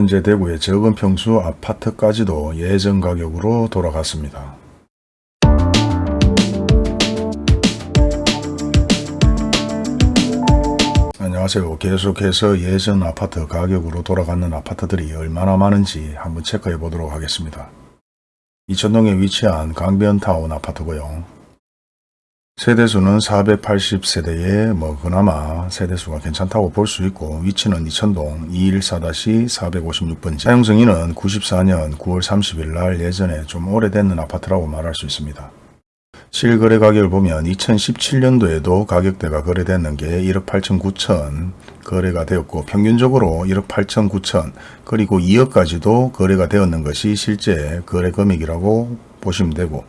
현재 대구의 적은 평수 아파트까지도 예전 가격으로 돌아갔습니다. 안녕하세요. 계속해서 예전 아파트 가격으로 돌아가는 아파트들이 얼마나 많은지 한번 체크해 보도록 하겠습니다. 이천동에 위치한 강변타운 아파트고요. 세대수는 480세대에 뭐 그나마 세대수가 괜찮다고 볼 수 있고 위치는 이천동 214-456번지 사용승인은 94년 9월 30일 날 예전에 좀 오래된 아파트라고 말할 수 있습니다. 실거래 가격을 보면 2017년도에도 가격대가 거래됐는 게 1억 8천 9천 거래가 되었고 평균적으로 1억 8천 9천 그리고 2억까지도 거래가 되었는 것이 실제 거래 금액이라고 보시면 되고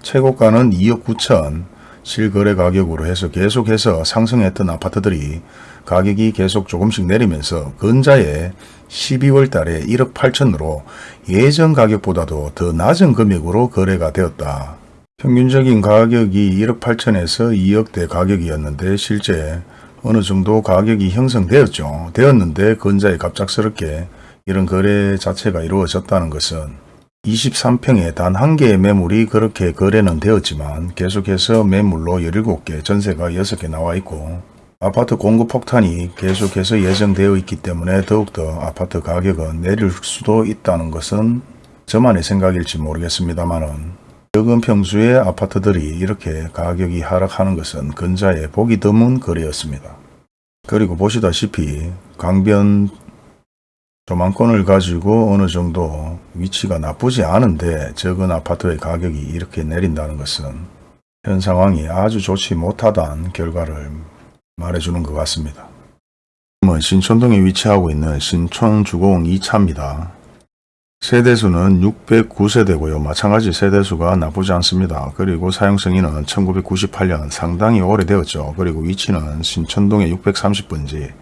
최고가는 2억 9천 실거래 가격으로 해서 계속해서 상승했던 아파트들이 가격이 계속 조금씩 내리면서 근자에 12월 달에 1억 8천으로 예전 가격보다도 더 낮은 금액으로 거래가 되었다. 평균적인 가격이 1억 8천에서 2억대 가격이었는데 실제 어느 정도 가격이 형성되었죠. 되었는데 근자에 갑작스럽게 이런 거래 자체가 이루어졌다는 것은 23평에 단 한 개의 매물이 그렇게 거래는 되었지만 계속해서 매물로 17개, 전세가 6개 나와 있고 아파트 공급 폭탄이 계속해서 예정되어 있기 때문에 더욱더 아파트 가격은 내릴 수도 있다는 것은 저만의 생각일지 모르겠습니다만은 적은 평수의 아파트들이 이렇게 가격이 하락하는 것은 근자에 보기 드문 거래였습니다. 그리고 보시다시피 강변 조망권을 가지고 어느 정도 위치가 나쁘지 않은데 적은 아파트의 가격이 이렇게 내린다는 것은 현 상황이 아주 좋지 못하다는 결과를 말해주는 것 같습니다. 신촌동에 위치하고 있는 신촌주공 2차입니다. 세대수는 609세대고요. 마찬가지 세대수가 나쁘지 않습니다. 그리고 사용승인은 1998년 상당히 오래되었죠. 그리고 위치는 신촌동의 630번지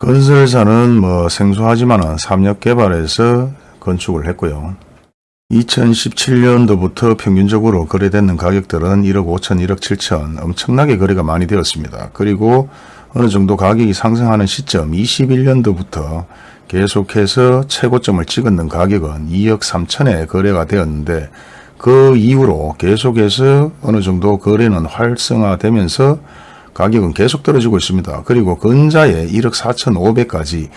건설사는 뭐 생소하지만 삼력 개발에서 건축을 했고요. 2017년도부터 평균적으로 거래되는 가격들은 1억 5천, 1억 7천 엄청나게 거래가 많이 되었습니다. 그리고 어느 정도 가격이 상승하는 시점 21년도부터 계속해서 최고점을 찍었는 가격은 2억 3천에 거래가 되었는데 그 이후로 계속해서 어느 정도 거래는 활성화되면서 가격은 계속 떨어지고 있습니다. 그리고 근자에 1억 4천5백까지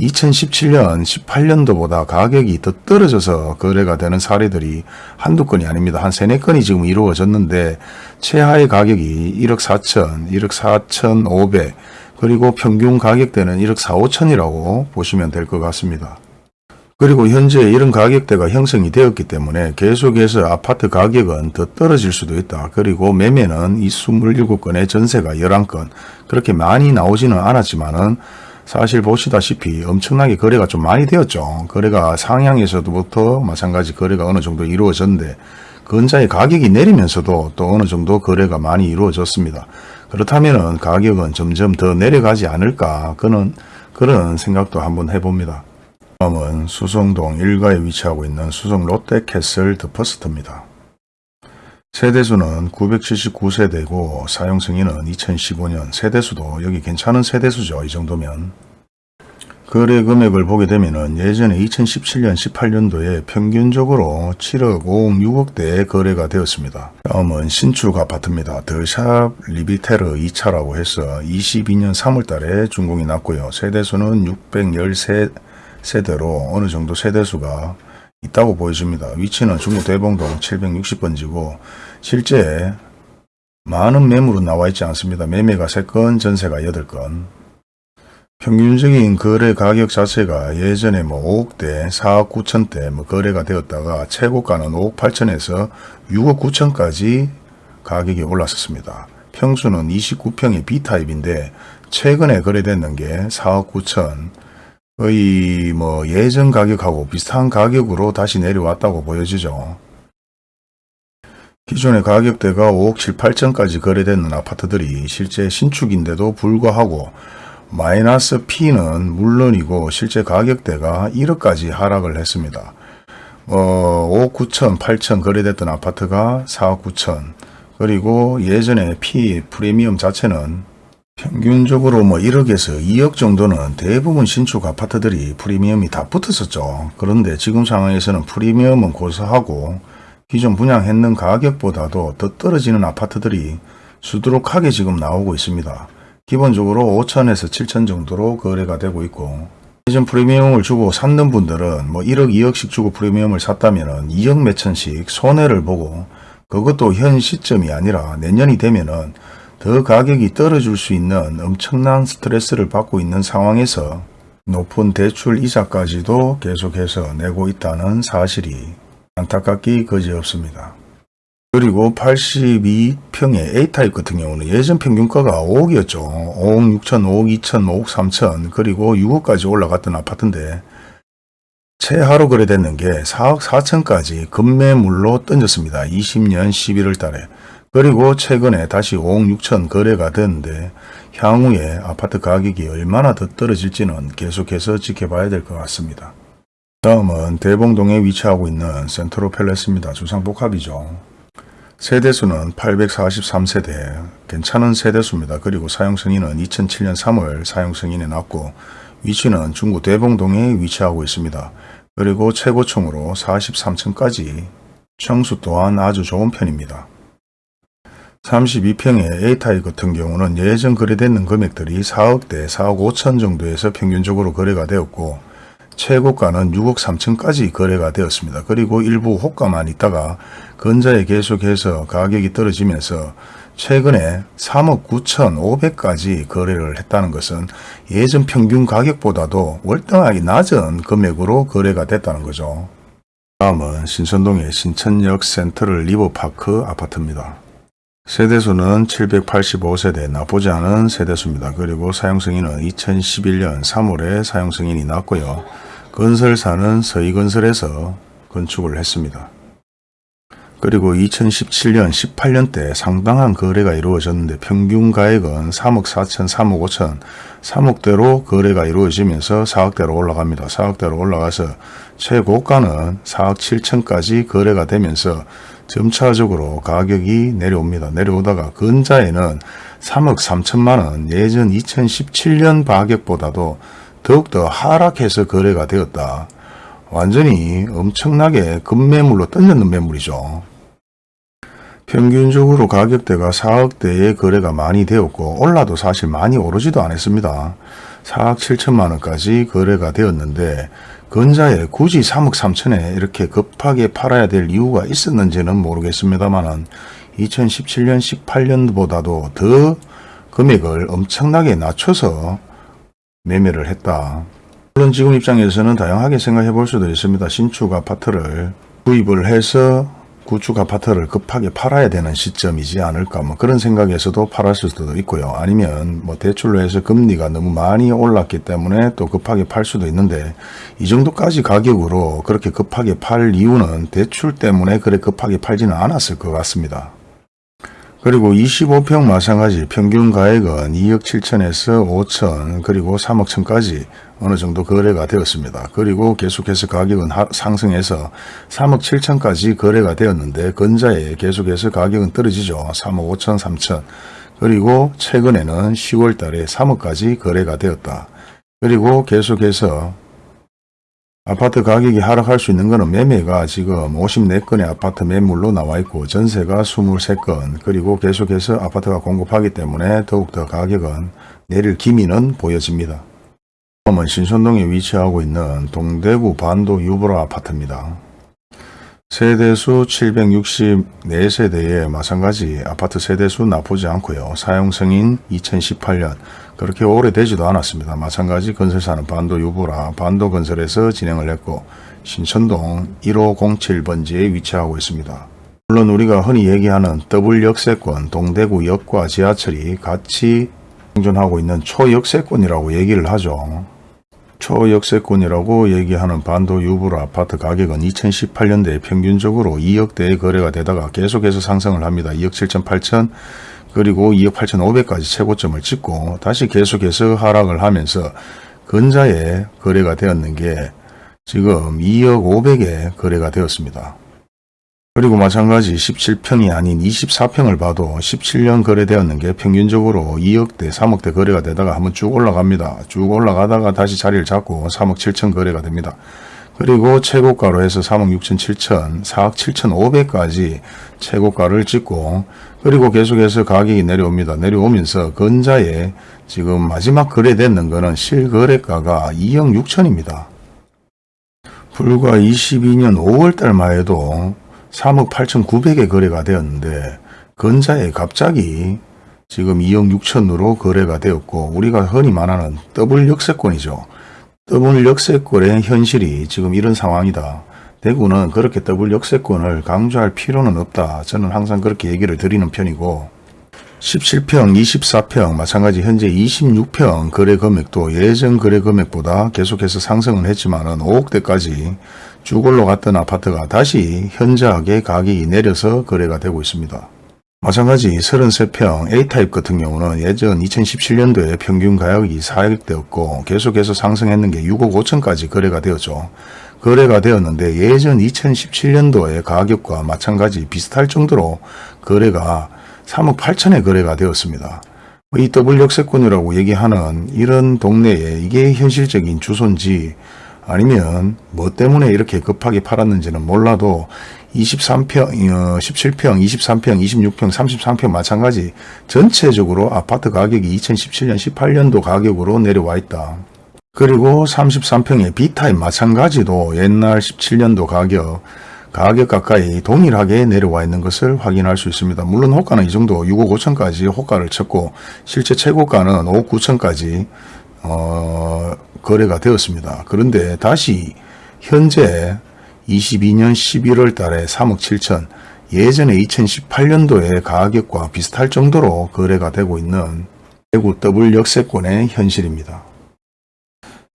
2017년 18년도보다 가격이 더 떨어져서 거래가 되는 사례들이 한두 건이 아닙니다. 한 세네 건이 지금 이루어졌는데 최하의 가격이 1억 4천, 1억 4천5백 그리고 평균 가격대는 1억 4, 5천이라고 보시면 될 것 같습니다. 그리고 현재 이런 가격대가 형성이 되었기 때문에 계속해서 아파트 가격은 더 떨어질 수도 있다. 그리고 매매는 이 27건의 전세가 11건 그렇게 많이 나오지는 않았지만 은 사실 보시다시피 엄청나게 거래가 좀 많이 되었죠. 거래가 상향에서부터 마찬가지 거래가 어느 정도 이루어졌는데 근자의 가격이 내리면서도 또 어느 정도 거래가 많이 이루어졌습니다. 그렇다면 가격은 점점 더 내려가지 않을까 그는 그런 생각도 한번 해봅니다. 다음은 수성동 1가에 위치하고 있는 수성 롯데캐슬 더퍼스트입니다. 세대수는 979세대고 사용승인은 2015년 세대수도 여기 괜찮은 세대수죠. 이 정도면. 거래 금액을 보게 되면 예전에 2017년 18년도에 평균적으로 7억 5억 6억대의 거래가 되었습니다. 다음은 신축 아파트입니다. 더샵 리비테르 2차라고 해서 22년 3월달에 준공이 났고요. 세대수는 613 세대로 어느 정도 세대수가 있다고 보여집니다. 위치는 중구 대봉동 760번지고 실제 많은 매물은 나와 있지 않습니다. 매매가 3건, 전세가 8건. 평균적인 거래 가격 자체가 예전에 뭐 5억대, 4억 9천대 뭐 거래가 되었다가 최고가는 5억 8천에서 6억 9천까지 가격이 올랐었습니다. 평수는 29평의 B타입인데 최근에 거래됐는 게 4억 9천, 거의 뭐 예전 가격하고 비슷한 가격으로 다시 내려왔다고 보여지죠. 기존의 가격대가 5억 7, 8천까지 거래되는 아파트들이 실제 신축인데도 불구하고 마이너스 P는 물론이고 실제 가격대가 1억까지 하락을 했습니다. 어, 5억 9천, 8천 거래됐던 아파트가 4억 9천 그리고 예전에 P 프리미엄 자체는 평균적으로 뭐 1억에서 2억 정도는 대부분 신축 아파트들이 프리미엄이 다 붙었었죠. 그런데 지금 상황에서는 프리미엄은 고사하고 기존 분양했는 가격보다도 더 떨어지는 아파트들이 수두룩하게 지금 나오고 있습니다. 기본적으로 5천에서 7천 정도로 거래가 되고 있고 예전 프리미엄을 주고 샀는 분들은 뭐 1억 2억씩 주고 프리미엄을 샀다면 2억 몇천씩 손해를 보고 그것도 현 시점이 아니라 내년이 되면은 더 가격이 떨어질 수 있는 엄청난 스트레스를 받고 있는 상황에서 높은 대출 이자까지도 계속해서 내고 있다는 사실이 안타깝기 그지없습니다. 그리고 82평의 A타입 같은 경우는 예전 평균가가 5억이었죠. 5억 6천, 5억 2천, 5억 3천 그리고 6억까지 올라갔던 아파트인데 최하로 거래됐는 게 4억 4천까지 급매물로 던졌습니다. 20년 11월 달에. 그리고 최근에 다시 5억 6천 거래가 됐는데 향후에 아파트 가격이 얼마나 더 떨어질지는 계속해서 지켜봐야 될 것 같습니다. 다음은 대봉동에 위치하고 있는 센트로 팰레스입니다. 주상복합이죠. 세대수는 843세대, 괜찮은 세대수입니다. 그리고 사용승인은 2007년 3월 사용승인에 났고 위치는 중구 대봉동에 위치하고 있습니다. 그리고 최고층으로 43층까지 청수 또한 아주 좋은 편입니다. 32평의 A타입 같은 경우는 예전 거래되는 금액들이 4억대, 4억 5천 정도에서 평균적으로 거래가 되었고 최고가는 6억 3천까지 거래가 되었습니다. 그리고 일부 호가만 있다가 근자에 계속해서 가격이 떨어지면서 최근에 3억 9천 5백까지 거래를 했다는 것은 예전 평균 가격보다도 월등하게 낮은 금액으로 거래가 됐다는 거죠. 다음은 신선동의 신천역 센트럴 리버파크 아파트입니다. 세대수는 785세대 나쁘지 않은 세대수입니다. 그리고 사용승인은 2011년 3월에 사용승인이 났고요. 건설사는 서희건설에서 건축을 했습니다. 그리고 2017년 18년 때 상당한 거래가 이루어졌는데 평균 가액은 3억 4천 3억 5천 3억대로 거래가 이루어지면서 4억대로 올라갑니다. 4억대로 올라가서 최고가는 4억 7천까지 거래가 되면서 점차적으로 가격이 내려옵니다. 내려오다가 근자에는 3억 3천만 원 예전 2017년 가격보다도 더욱더 하락해서 거래가 되었다. 완전히 엄청나게 급매물로 던졌는 매물이죠. 평균적으로 가격대가 4억대의 거래가 많이 되었고 올라도 사실 많이 오르지도 않았습니다. 4억 7천만 원까지 거래가 되었는데 근자에 굳이 3억 3천에 이렇게 급하게 팔아야 될 이유가 있었는지는 모르겠습니다만 2017년 18년보다도 더 금액을 엄청나게 낮춰서 매매를 했다. 물론 지금 입장에서는 다양하게 생각해 볼 수도 있습니다. 신축 아파트를 구입을 해서 구축 아파트를 급하게 팔아야 되는 시점이지 않을까 뭐 그런 생각에서도 팔았을 수도 있고요. 아니면 뭐 대출로 해서 금리가 너무 많이 올랐기 때문에 또 급하게 팔 수도 있는데 이 정도까지 가격으로 그렇게 급하게 팔 이유는 대출 때문에 그래 급하게 팔지는 않았을 것 같습니다. 그리고 25평 마찬가지 평균 가액은 2억 7천에서 5천 그리고 3억 천까지 어느 정도 거래가 되었습니다. 그리고 계속해서 가격은 상승해서 3억 7천까지 거래가 되었는데 근자에 계속해서 가격은 떨어지죠. 3억 5천 3천 그리고 최근에는 10월 달에 3억까지 거래가 되었다. 그리고 계속해서 아파트 가격이 하락할 수 있는 것은 매매가 지금 54건의 아파트 매물로 나와 있고 전세가 23건 그리고 계속해서 아파트가 공급하기 때문에 더욱더 가격은 내릴 기미는 보여집니다. 다음은 신선동에 위치하고 있는 동대구 반도 유보라 아파트입니다. 세대수 764세대에 마찬가지 아파트 세대수 나쁘지 않고요. 사용승인 2018년 그렇게 오래되지도 않았습니다. 마찬가지 건설사는 반도 유보라 반도 건설에서 진행을 했고 신천동 1507번지에 위치하고 있습니다. 물론 우리가 흔히 얘기하는 더블 역세권 동대구 역과 지하철이 같이 생존하고 있는 초역세권이라고 얘기를 하죠. 초역세권이라고 얘기하는 반도 유불 아파트 가격은 2018년도에 평균적으로 2억대의 거래가 되다가 계속해서 상승을 합니다. 2억 7천 8천 그리고 2억 8천 5백까지 최고점을 찍고 다시 계속해서 하락을 하면서 근자에 거래가 되었는 게 지금 2억 5백에 거래가 되었습니다. 그리고 마찬가지 17평이 아닌 24평을 봐도 17년 거래되었는 게 평균적으로 2억대, 3억대 거래가 되다가 한번 쭉 올라갑니다. 쭉 올라가다가 다시 자리를 잡고 3억 7천 거래가 됩니다. 그리고 최고가로 해서 3억 6천 7천, 4억 7천 5백까지 최고가를 찍고 그리고 계속해서 가격이 내려옵니다. 내려오면서 근자에 지금 마지막 거래됐는 거는 실거래가가 2억 6천입니다. 불과 22년 5월 달만 해도 3억 8천 9백에 거래가 되었는데 근자에 갑자기 지금 2억 6천으로 거래가 되었고 우리가 흔히 말하는 더블 역세권이죠. 더블 역세권의 현실이 지금 이런 상황이다. 대구는 그렇게 더블 역세권을 강조할 필요는 없다. 저는 항상 그렇게 얘기를 드리는 편이고 17평, 24평 마찬가지 현재 26평 거래 금액도 예전 거래 금액보다 계속해서 상승은 했지만 은 5억대까지 쭉 올라갔던 아파트가 다시 현저하게 가격이 내려서 거래가 되고 있습니다. 마찬가지 33평 A타입 같은 경우는 예전 2017년도에 평균 가격이 4억대였고 계속해서 상승했는 게 6억 5천까지 거래가 되었죠. 거래가 되었는데 예전 2017년도의 가격과 마찬가지 비슷할 정도로 거래가 3억 8천에 거래가 되었습니다. 이 더블 역세권이라고 얘기하는 이런 동네에 이게 현실적인 주소인지 아니면 뭐 때문에 이렇게 급하게 팔았는지는 몰라도 23평, 어, 17평, 23평, 26평, 33평 마찬가지 전체적으로 아파트 가격이 2017년, 18년도 가격으로 내려와 있다. 그리고 33평의 B타입 마찬가지도 옛날 17년도 가격, 가격 가까이 동일하게 내려와 있는 것을 확인할 수 있습니다. 물론 호가는 이 정도 6억 5천까지 호가를 쳤고 실제 최고가는 5억 9천까지 어, 거래가 되었습니다. 그런데 다시 현재 22년 11월 달에 3억 7천 예전에 2018년도의 가격과 비슷할 정도로 거래가 되고 있는 대구 더블 역세권의 현실입니다.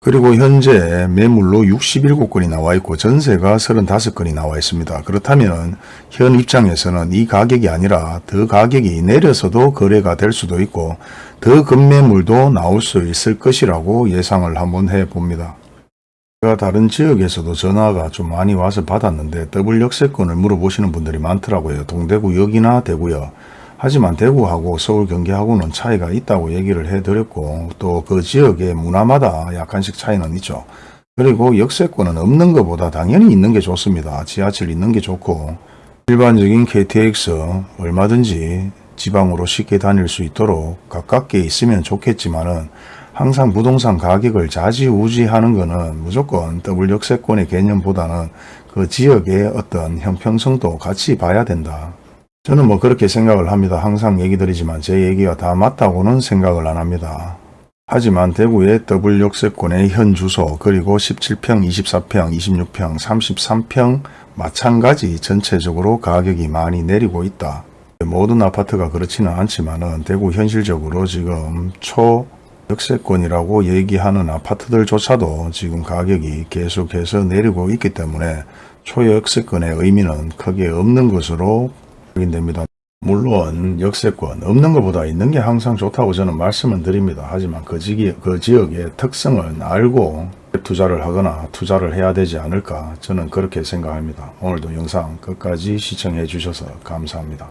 그리고 현재 매물로 67건이 나와 있고 전세가 35건이 나와 있습니다. 그렇다면 현 입장에서는 이 가격이 아니라 더 가격이 내려서도 거래가 될 수도 있고 더 급매물도 나올 수 있을 것이라고 예상을 한번 해봅니다. 제가 다른 지역에서도 전화가 좀 많이 와서 받았는데 더블 역세권을 물어보시는 분들이 많더라고요. 동대구역이나 대구역. 하지만 대구하고 서울 경기하고는 차이가 있다고 얘기를 해드렸고 또 그 지역의 문화마다 약간씩 차이는 있죠. 그리고 역세권은 없는 것보다 당연히 있는 게 좋습니다. 지하철 있는 게 좋고 일반적인 KTX 얼마든지 지방으로 쉽게 다닐 수 있도록 가깝게 있으면 좋겠지만은 항상 부동산 가격을 좌지우지하는 것은 무조건 더블 역세권의 개념보다는 그 지역의 어떤 형평성도 같이 봐야 된다. 저는 뭐 그렇게 생각을 합니다. 항상 얘기 드리지만 제 얘기가 다 맞다고는 생각을 안 합니다. 하지만 대구의 더블 역세권의 현 주소 그리고 17평, 24평, 26평, 33평 마찬가지 전체적으로 가격이 많이 내리고 있다. 모든 아파트가 그렇지는 않지만 은 대구 현실적으로 지금 초 역세권이라고 얘기하는 아파트들조차도 지금 가격이 계속해서 내리고 있기 때문에 초역세권의 의미는 크게 없는 것으로 확인됩니다. 물론 역세권 없는 것보다 있는 게 항상 좋다고 저는 말씀을 드립니다. 하지만 그, 지기, 그 지역의 특성을 알고 투자를 하거나 투자를 해야 되지 않을까 저는 그렇게 생각합니다. 오늘도 영상 끝까지 시청해 주셔서 감사합니다.